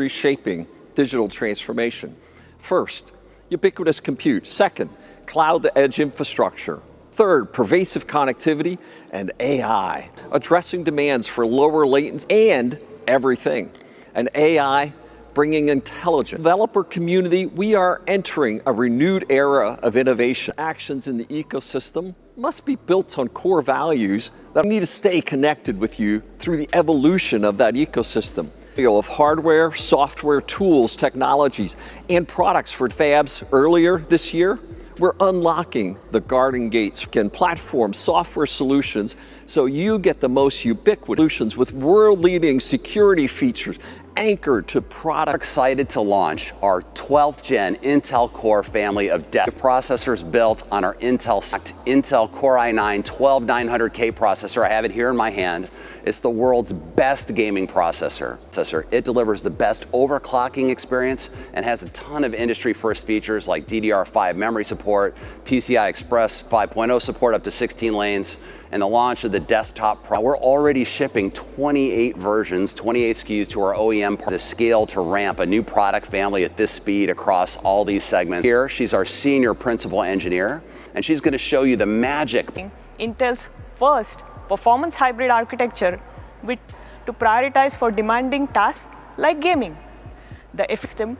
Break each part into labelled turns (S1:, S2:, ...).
S1: industry shaping digital transformation. First, ubiquitous compute. Second, cloud to edge infrastructure. Third, pervasive connectivity and AI, addressing demands for lower latency and everything. And AI bringing intelligence. Developer community, we are entering a renewed era of innovation. Actions in the ecosystem must be built on core values that need to stay connected with you through the evolution of that ecosystem of hardware, software, tools, technologies, and products for fabs earlier this year. We're unlocking the garden gates and platform software solutions so you get the most ubiquitous solutions with world-leading security features anchored to product.
S2: Excited to launch our 12th gen Intel Core family of depth processors built on our Intel Intel Core i9 12900K processor. I have it here in my hand. It's the world's best gaming processor. It delivers the best overclocking experience and has a ton of industry first features like DDR5 memory support, PCI Express 5.0 support up to 16 lanes, and the launch of the desktop Pro. We're already shipping 28 versions, 28 SKUs to our OEM part. the scale to ramp a new product family at this speed across all these segments. Here, she's our senior principal engineer, and she's going to show you the magic.
S3: Intel's first performance hybrid architecture with, to prioritize for demanding tasks like gaming. The F system,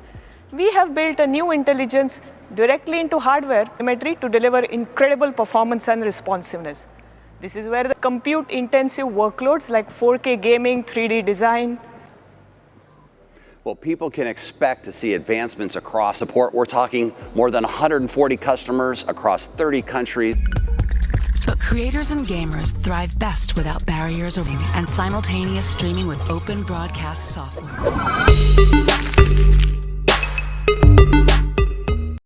S3: we have built a new intelligence directly into hardware telemetry to deliver incredible performance and responsiveness. This is where the compute-intensive workloads like 4K gaming, 3D design.
S2: Well, people can expect to see advancements across support. We're talking more than 140 customers across 30 countries.
S4: But creators and gamers thrive best without barriers or and simultaneous streaming with open broadcast software.